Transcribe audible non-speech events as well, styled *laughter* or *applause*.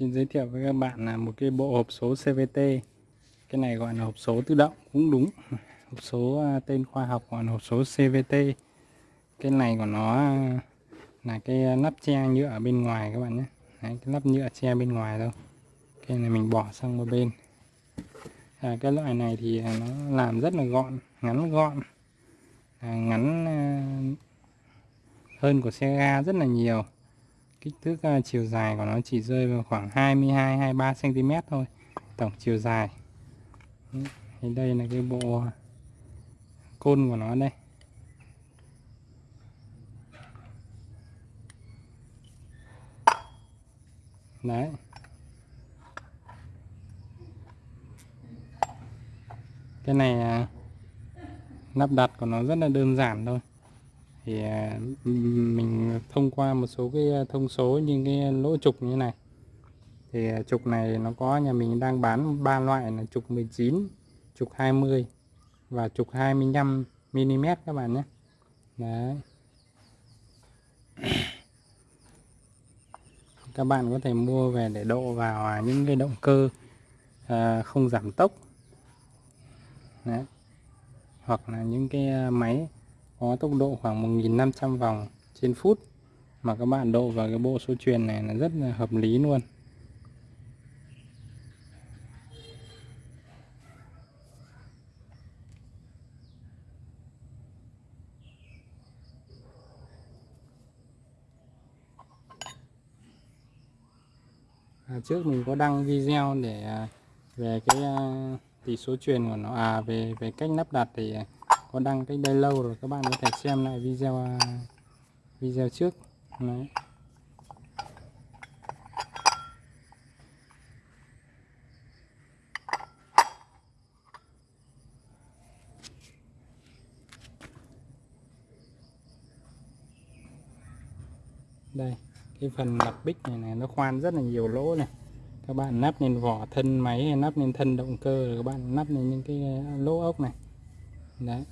Xin giới thiệu với các bạn là một cái bộ hộp số CVT Cái này gọi là hộp số tự động cũng đúng. *laughs* Hộp số à, tên khoa học gọi là hộp số CVT Cái này của nó à, là cái nắp che nhựa ở bên ngoài các bạn nhé. Đấy, cái nắp nhựa che bên ngoài đâu Cái này mình bỏ sang một bên. À, Cái loại này thì à, nó làm rất là gọn, ngắn gọn. À, Ngắn hơn của xe ga rất là nhiều kích thước uh, chiều dài của nó chỉ rơi vào khoảng 22 23 cm thôi tổng chiều dài. Thì đây là cái bộ côn của nó đây. Đấy. Cái này à, lắp đặt của nó rất là đơn giản thôi thì à, mình thông qua một số cái à, thông số như cái lỗ trục như này. Thì à, trục này nó có nhà mình đang bán ba loại là trục 19 trục 20 và trục 25 mm các bạn nhé. Đấy. *coughs* Các bạn có thể mua về để độ vào những cái động cơ à, không giảm tốc. Đấy. hoặc là những cái máy có tốc độ khoảng 1500 vòng trên phút. Mà các bạn độ vào cái bộ số truyền này là rất là hợp lý luôn. À, trước mình có đăng video để à, về cái à, tỷ số truyền của nó. À về về cách lắp đặt thì à, có đăng cách đây lâu rồi, các bạn có thể xem lại video à, video trước. Đấy. đây, cái phần lặp bích này này, nó khoan rất là nhiều lỗ này. Các bạn nắp lên vỏ thân máy hay nắp lên thân động cơ rồi các bạn nắp lên những cái lỗ ốc này. Đấy.